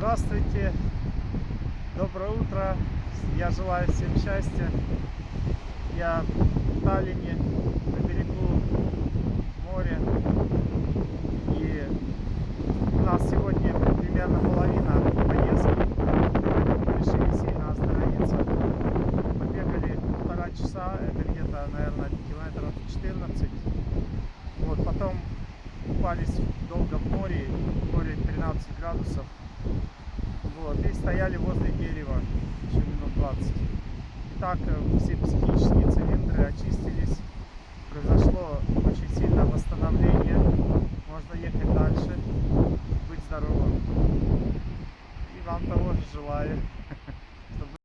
Здравствуйте, доброе утро, я желаю всем счастья. Я в Таллине, на берегу моря. И у нас сегодня примерно половина поездки. Мы решили сильно остановиться. Побегали полтора часа, это где-то, наверное, километров 14. Вот, потом купались долго в море, в море 13 градусов. Вот, и стояли возле дерева еще минут 20. Итак, э, все психические цилиндры очистились. Произошло очень сильное восстановление. Можно ехать дальше, быть здоровым. И вам того же желаю.